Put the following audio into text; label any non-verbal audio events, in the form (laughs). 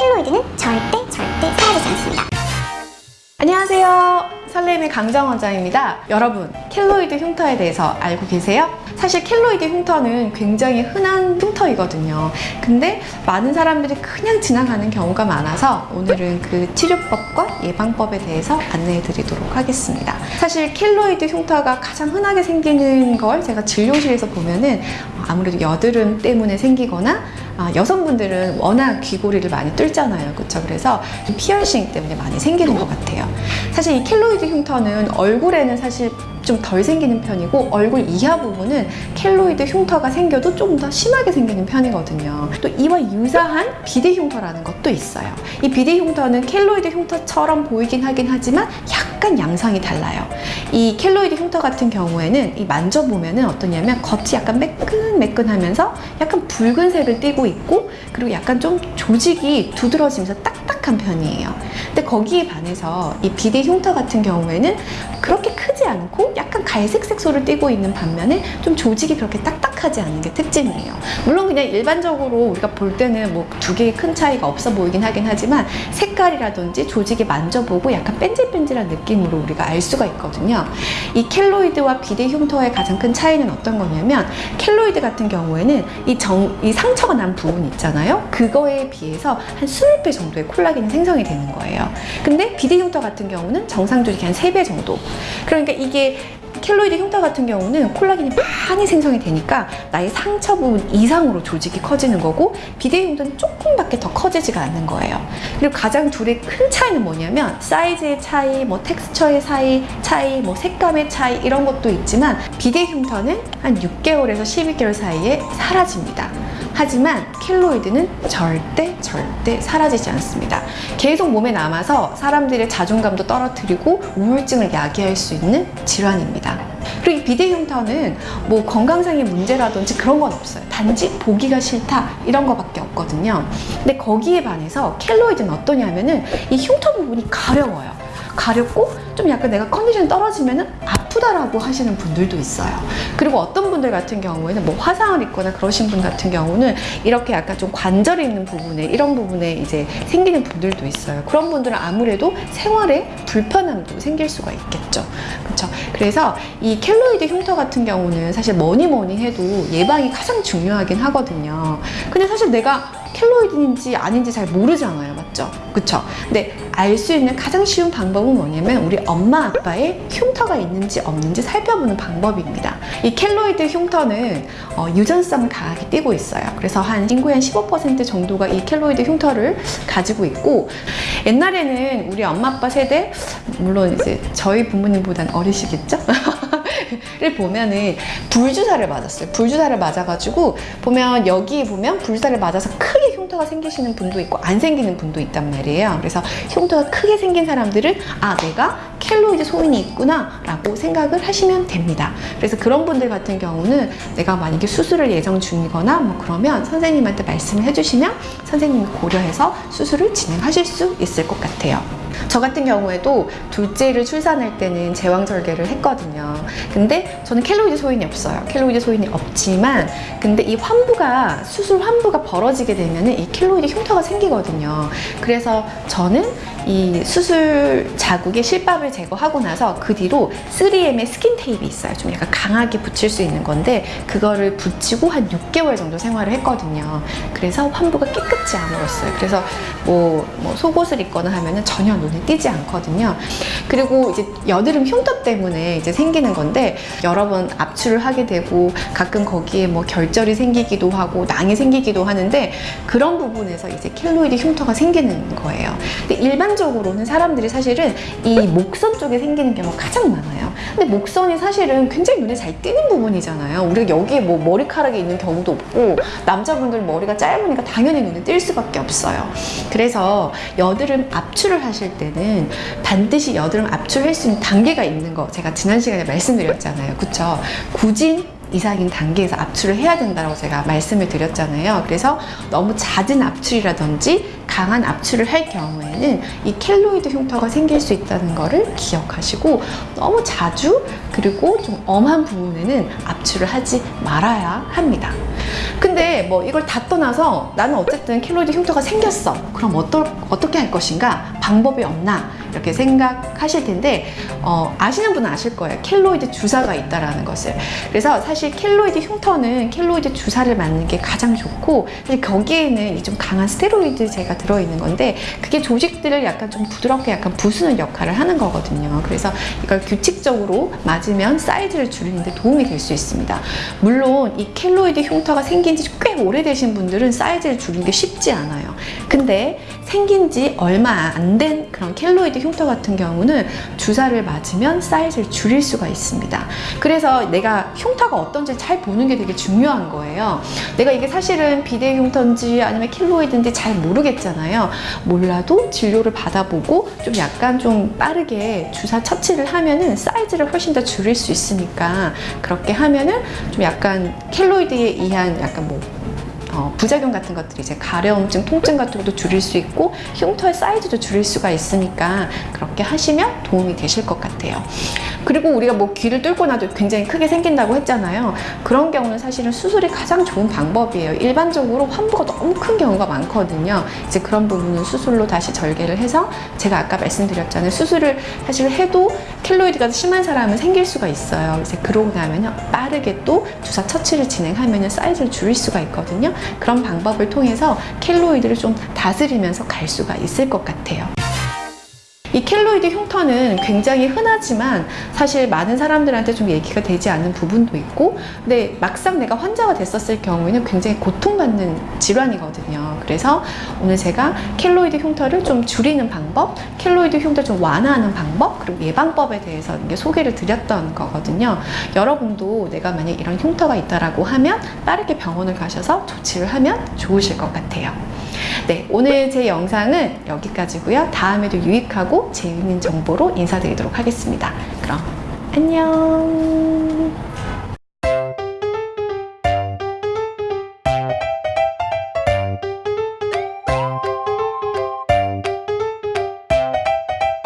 켈로이드는 절대 절대 사라지지 않습니다. 안녕하세요. 설렘의 강정 원장입니다. 여러분, 켈로이드 흉터에 대해서 알고 계세요? 사실 켈로이드 흉터는 굉장히 흔한 흉터이거든요. 근데 많은 사람들이 그냥 지나가는 경우가 많아서 오늘은 그 치료법과 예방법에 대해서 안내해 드리도록 하겠습니다. 사실 켈로이드 흉터가 가장 흔하게 생기는 걸 제가 진료실에서 보면은 아무래도 여드름 때문에 생기거나 아, 여성분들은 워낙 귀고리를 많이 뚫잖아요. 그렇죠? 그래서 좀 피어싱 때문에 많이 생기는 것 같아요. 사실 이 켈로이드 흉터는 얼굴에는 사실 좀 덜 생기는 편이고 얼굴 이하 부분은 켈로이드 흉터가 생겨도 조금 더 심하게 생기는 편이거든요. 또 이와 유사한 비대 흉터라는 것도 있어요. 이 비대 흉터는 켈로이드 흉터처럼 보이긴 하긴 하지만 약 간 양상이 달라요. 이 켈로이드 흉터 같은 경우에는 이 만져보면 은 어떠냐면 겉이 약간 매끈매끈하면서 약간 붉은색을 띠고 있고 그리고 약간 좀 조직이 두드러지면서 딱딱한 편이에요. 근데 거기에 반해서 이 비대 흉터 같은 경우에는 그렇게 크지 않고 약간 갈색 색소를 띠고 있는 반면에 좀 조직이 그렇게 딱딱 하지 않은 게 특징이에요. 물론 그냥 일반적으로 우리가 볼 때는 뭐 두 개의 큰 차이가 없어 보이긴 하긴 하지만 색깔이라든지 조직이 만져보고 약간 뺀질뺀질한 느낌으로 우리가 알 수가 있거든요. 이 켈로이드와 비대 흉터의 가장 큰 차이는 어떤 거냐면 켈로이드 같은 경우에는 이, 정, 이 상처가 난 부분 있잖아요. 그거에 비해서 한 20배 정도의 콜라겐이 생성이 되는 거예요. 근데 비대 흉터 같은 경우는 정상 조직이 한 3배 정도. 그러니까 이게 켈로이드 흉터 같은 경우는 콜라겐이 많이 생성이 되니까 나의 상처 부분 이상으로 조직이 커지는 거고 비대 흉터는 조금밖에 더 커지지가 않는 거예요. 그리고 가장 둘의 큰 차이는 뭐냐면 사이즈의 차이, 뭐 텍스처의 차이, 차이, 뭐 색감의 차이 이런 것도 있지만 비대 흉터는 한 6개월에서 12개월 사이에 사라집니다. 하지만 켈로이드는 절대 절대 사라지지 않습니다. 계속 몸에 남아서 사람들의 자존감도 떨어뜨리고 우울증을 야기할 수 있는 질환입니다. 그리고 이 비대 흉터는 뭐 건강상의 문제라든지 그런 건 없어요. 단지 보기가 싫다 이런 거밖에 없거든요. 근데 거기에 반해서 켈로이드는 어떠냐면은 이 흉터 부분이 가려워요. 가렵고 좀 약간 내가 컨디션이 떨어지면은 아프다라고 하시는 분들도 있어요. 그리고 어떤 분들 같은 경우에는 뭐 화상을 입거나 그러신 분 같은 경우는 이렇게 약간 좀 관절이 있는 부분에 이런 부분에 이제 생기는 분들도 있어요. 그런 분들은 아무래도 생활에 불편함도 생길 수가 있겠죠. 그렇죠. 그래서 이 켈로이드 흉터 같은 경우는 사실 뭐니 뭐니 해도 예방이 가장 중요하긴 하거든요. 근데 사실 내가 켈로이드인지 아닌지 잘 모르잖아요. 맞죠? 그쵸? 근데 알 수 있는 가장 쉬운 방법은 뭐냐면 우리 엄마 아빠의 흉터가 있는지 없는지 살펴보는 방법입니다. 이 켈로이드 흉터는 어, 유전성을 강하게 띠고 있어요. 그래서 한 인구의 한15% 정도가 이 켈로이드 흉터를 가지고 있고 옛날에는 우리 엄마 아빠 세대 물론 이제 저희 부모님보다는 어리시겠죠? (laughs) 를 보면은 불주사를 맞았어요. 불주사를 맞아가지고 보면 여기 보면 불주사를 맞아서 크게 흉터가 생기시는 분도 있고 안 생기는 분도 있단 말이에요. 그래서 흉터가 크게 생긴 사람들은 아 내가 켈로이드 소인이 있구나 라고 생각을 하시면 됩니다. 그래서 그런 분들 같은 경우는 내가 만약에 수술을 예정 중이거나 뭐 그러면 선생님한테 말씀을 해주시면 선생님이 고려해서 수술을 진행하실 수 있을 것 같아요. 저 같은 경우에도 둘째를 출산할 때는 제왕절개를 했거든요. 근데 저는 켈로이드 소인이 없어요. 켈로이드 소인이 없지만 근데 이 환부가 수술 환부가 벌어지게 되면 이 켈로이드 흉터가 생기거든요. 그래서 저는 이 수술 자국의 실밥을 제거하고 나서 그 뒤로 3M의 스킨 테이프 있어요. 좀 약간 강하게 붙일 수 있는 건데 그거를 붙이고 한 6개월 정도 생활을 했거든요. 그래서 환부가 깨끗이 아물었어요. 그래서 뭐, 뭐 속옷을 입거나 하면은 전혀 눈에 띄지 않거든요. 그리고 이제 여드름 흉터 때문에 이제 생기는 건데 여러 번 압출을 하게 되고 가끔 거기에 뭐 결절이 생기기도 하고 낭이 생기기도 하는데 그런 부분에서 이제 켈로이드 흉터가 생기는 거예요. 근데 일반적으로는 사람들이 사실은 이 목선 쪽에 생기는 경우가 가장 많아요. 근데 목선이 사실은 굉장히 눈에 잘 띄는 부분이잖아요. 우리가 여기에 뭐 머리카락이 있는 경우도 없고 남자분들 머리가 짧으니까 당연히 눈에 띌 수밖에 없어요. 그래서 여드름 압출을 하실 때는 반드시 여드름 압출할 수 있는 단계가 있는 거 제가 지난 시간에 말씀드렸잖아요. 그쵸? 굳이 이상인 단계에서 압출을 해야 된다고 제가 말씀을 드렸잖아요. 그래서 너무 잦은 압출이라든지 강한 압출을 할 경우에는 이 켈로이드 흉터가 생길 수 있다는 것을 기억하시고 너무 자주 그리고 좀 엄한 부분에는 압출을 하지 말아야 합니다. 근데 뭐 이걸 다 떠나서 나는 어쨌든 켈로이드 흉터가 생겼어. 그럼 어떠, 어떻게 할 것인가? 방법이 없나? 이렇게 생각하실 텐데 어, 아시는 분은 아실 거예요. 켈로이드 주사가 있다라는 것을. 그래서 사실 켈로이드 흉터는 켈로이드 주사를 맞는 게 가장 좋고 사실 거기에는 이 좀 강한 스테로이드제가 들어있는 건데 그게 조직들을 약간 좀 부드럽게 약간 부수는 역할을 하는 거거든요. 그래서 이걸 규칙적으로 맞으면 사이즈를 줄이는 데 도움이 될 수 있습니다. 물론 이 켈로이드 흉터가 생긴 지 꽤 오래되신 분들은 사이즈를 줄이는 게 쉽지 않아요. 근데 생긴 지 얼마 안 된 그런 켈로이드 흉터 같은 경우는 주사를 맞으면 사이즈를 줄일 수가 있습니다. 그래서 내가 흉터가 어떤지 잘 보는 게 되게 중요한 거예요. 내가 이게 사실은 비대 흉터인지 아니면 켈로이드인지 잘 모르겠잖아요. 몰라도 진료를 받아보고 좀 약간 좀 빠르게 주사 처치를 하면은 사이즈를 훨씬 더 줄일 수 있으니까 그렇게 하면은 좀 약간 켈로이드에 의한 약간 뭐 어, 부작용 같은 것들이 이제 가려움증, 통증 같은 것도 줄일 수 있고 흉터의 사이즈도 줄일 수가 있으니까 그렇게 하시면 도움이 되실 것 같아요. 그리고 우리가 뭐 귀를 뚫고 나도 굉장히 크게 생긴다고 했잖아요. 그런 경우는 사실은 수술이 가장 좋은 방법이에요. 일반적으로 환부가 너무 큰 경우가 많거든요. 이제 그런 부분은 수술로 다시 절개를 해서 제가 아까 말씀드렸잖아요. 수술을 사실 해도 켈로이드가 심한 사람은 생길 수가 있어요. 이제 그러고 나면요. 빠르게 또 주사 처치를 진행하면 사이즈를 줄일 수가 있거든요. 그런 방법을 통해서 켈로이드를 좀 다스리면서 갈 수가 있을 것 같아요. 이 켈로이드 흉터는 굉장히 흔하지만 사실 많은 사람들한테 좀 얘기가 되지 않는 부분도 있고 근데 막상 내가 환자가 됐었을 경우에는 굉장히 고통받는 질환이거든요. 그래서 오늘 제가 켈로이드 흉터를 좀 줄이는 방법, 켈로이드 흉터 좀 완화하는 방법, 그리고 예방법에 대해서 소개를 드렸던 거거든요. 여러분도 내가 만약 이런 흉터가 있다라고 하면 빠르게 병원을 가셔서 조치를 하면 좋으실 것 같아요. 네, 오늘 제 영상은 여기까지고요. 다음에도 유익하고 재미있는 정보로 인사드리도록 하겠습니다. 그럼 안녕.